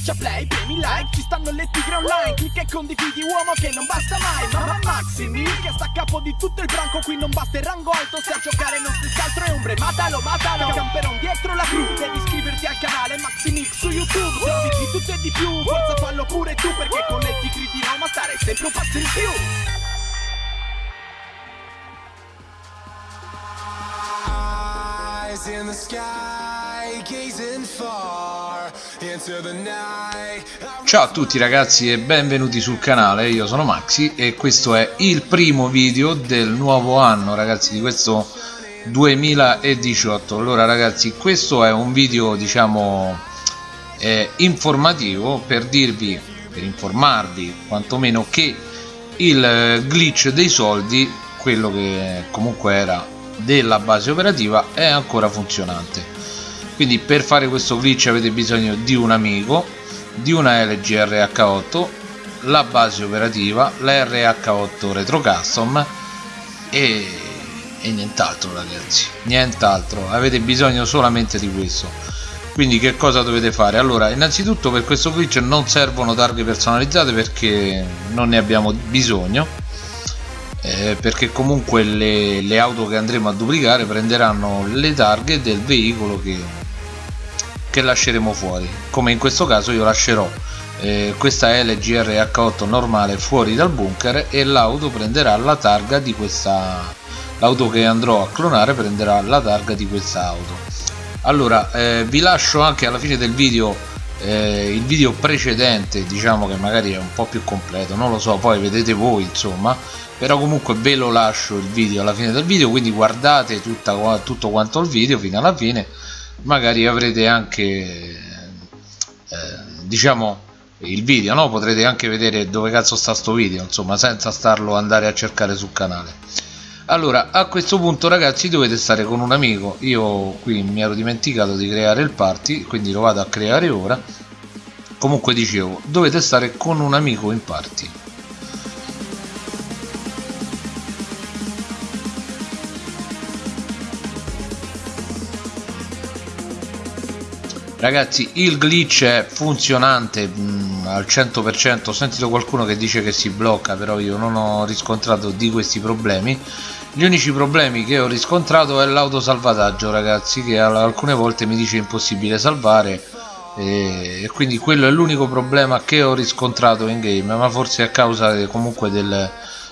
Schiaccia play, premi like, ci stanno le tigre online Clicca e condividi uomo che non basta mai Mamma Maximi che sta a capo di tutto il branco Qui non basta il rango alto, se a giocare non stessi altro è ombre Matalo, matalo, camperon dietro la crew Devi iscriverti al canale Maximix su YouTube Se di tutto e di più, forza fallo pure tu Perché con le tigre di Roma stare sempre un passo in più in the sky, gazing far. Ciao a tutti ragazzi e benvenuti sul canale, io sono Maxi e questo è il primo video del nuovo anno ragazzi di questo 2018 allora ragazzi questo è un video diciamo eh, informativo per dirvi per informarvi quantomeno che il glitch dei soldi quello che comunque era della base operativa è ancora funzionante quindi per fare questo glitch avete bisogno di un amico di una LG RH8 la base operativa la RH8 Retro Custom e, e nient'altro ragazzi. Nient'altro. Avete bisogno solamente di questo. Quindi che cosa dovete fare? Allora innanzitutto per questo glitch non servono targhe personalizzate perché non ne abbiamo bisogno eh, perché comunque le, le, auto che andremo a duplicare prenderanno le targhe del veicolo che, che lasceremo fuori. Come in questo caso io lascerò eh, questa LGR H8 normale fuori dal bunker e l'auto prenderà la targa di questa l'auto che andrò a clonare prenderà la targa di questa auto. Allora eh, vi lascio anche alla fine del video eh, il video precedente diciamo che magari è un po' più completo non lo so poi vedete voi insomma però comunque ve lo lascio il video alla fine del video quindi guardate tutta, tutto quanto il video fino alla fine magari avrete anche eh, diciamo il video no? Potrete anche vedere dove cazzo sta sto video insomma senza starlo andare a cercare sul canale. Allora a questo punto ragazzi dovete stare con un amico. Io qui mi ero dimenticato di creare il party quindi lo vado a creare ora. Comunque dicevo dovete stare con un amico in party ragazzi il glitch è funzionante mh, mm, al 100% ho sentito qualcuno che dice che si blocca però io non ho riscontrato di questi problemi. Gli unici problemi che ho riscontrato è l'autosalvataggio ragazzi che alcune volte mi dice impossibile salvare e quindi quello è l'unico problema che ho riscontrato in game ma forse a causa comunque del,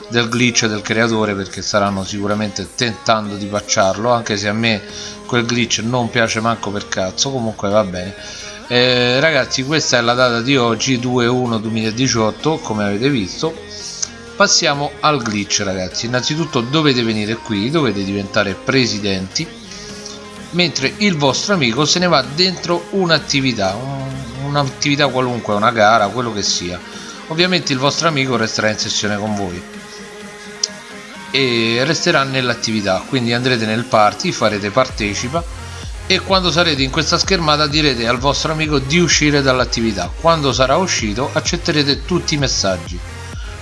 del glitch del creatore perché staranno sicuramente tentando di patcharlo anche se a me quel glitch non piace manco per cazzo. Comunque va bene. Eh, ragazzi questa è la data di oggi 2-1-2018 come avete visto. Passiamo al glitch ragazzi. Innanzitutto dovete venire qui dovete diventare presidenti mentre il vostro amico se ne va dentro un'attività un'attività qualunque una gara quello che sia. Ovviamente il vostro amico resterà in sessione con voi e resterà nell'attività. Quindi andrete nel party farete partecipa e quando sarete in questa schermata direte al vostro amico di uscire dall'attività. Quando sarà uscito accetterete tutti i messaggi.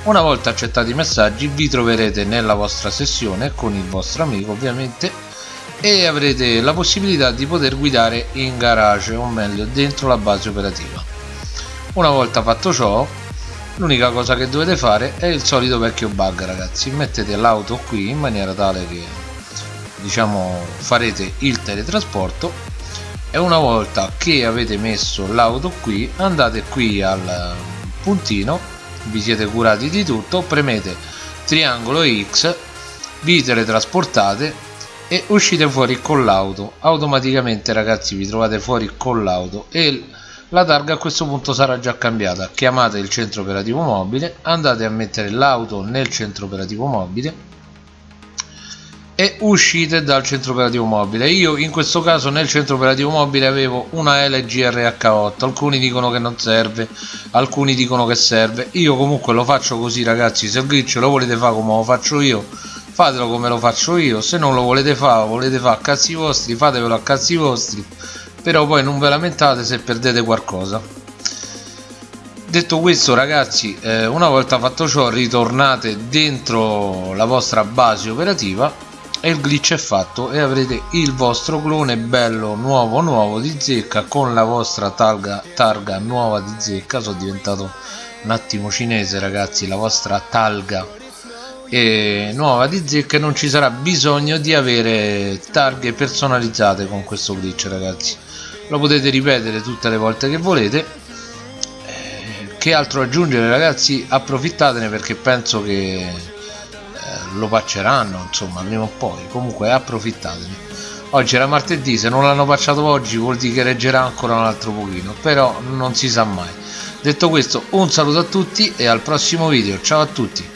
Una volta accettati i messaggi vi troverete nella vostra sessione con il vostro amico ovviamente e avrete la possibilità di poter guidare in garage o meglio dentro la base operativa. Una volta fatto ciò l'unica cosa che dovete fare è il solito vecchio bug ragazzi. Mettete l'auto qui in maniera tale che diciamo farete il teletrasporto e una volta che avete messo l'auto qui andate qui al puntino vi siete curati di tutto premete triangolo X vi teletrasportate e uscite fuori con l'auto. Automaticamente ragazzi vi trovate fuori con l'auto e la targa a questo punto sarà già cambiata. Chiamate il centro operativo mobile andate a mettere l'auto nel centro operativo mobile e uscite dal centro operativo mobile. Io in questo caso nel centro operativo mobile avevo una LG RH8 alcuni dicono che non serve alcuni dicono che serve. Io comunque lo faccio così ragazzi. Se il glitch lo volete fare come lo faccio io fatelo come lo faccio io. Se non lo volete fare volete fare a cazzi vostri fatevelo a cazzi vostri però poi non ve lamentate se perdete qualcosa. Detto questo ragazzi eh, una volta fatto ciò ritornate dentro la vostra base operativa e il glitch è fatto e avrete il vostro clone bello nuovo nuovo di zecca con la vostra targa, targa nuova di zecca. Sono diventato un attimo cinese ragazzi la vostra talga e nuova di zecca e non ci sarà bisogno di avere targhe personalizzate con questo glitch ragazzi. Lo potete ripetere tutte le volte che volete. Eh, che altro aggiungere ragazzi? Approfittatene perché penso che eh, lo pacceranno insomma prima o poi. Comunque approfittatene. Oggi era martedì se non l'hanno pacciato oggi vuol dire che reggerà ancora un altro pochino però non si sa mai. Detto questo un saluto a tutti e al prossimo video. Ciao a tutti